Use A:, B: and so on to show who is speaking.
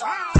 A: Wow.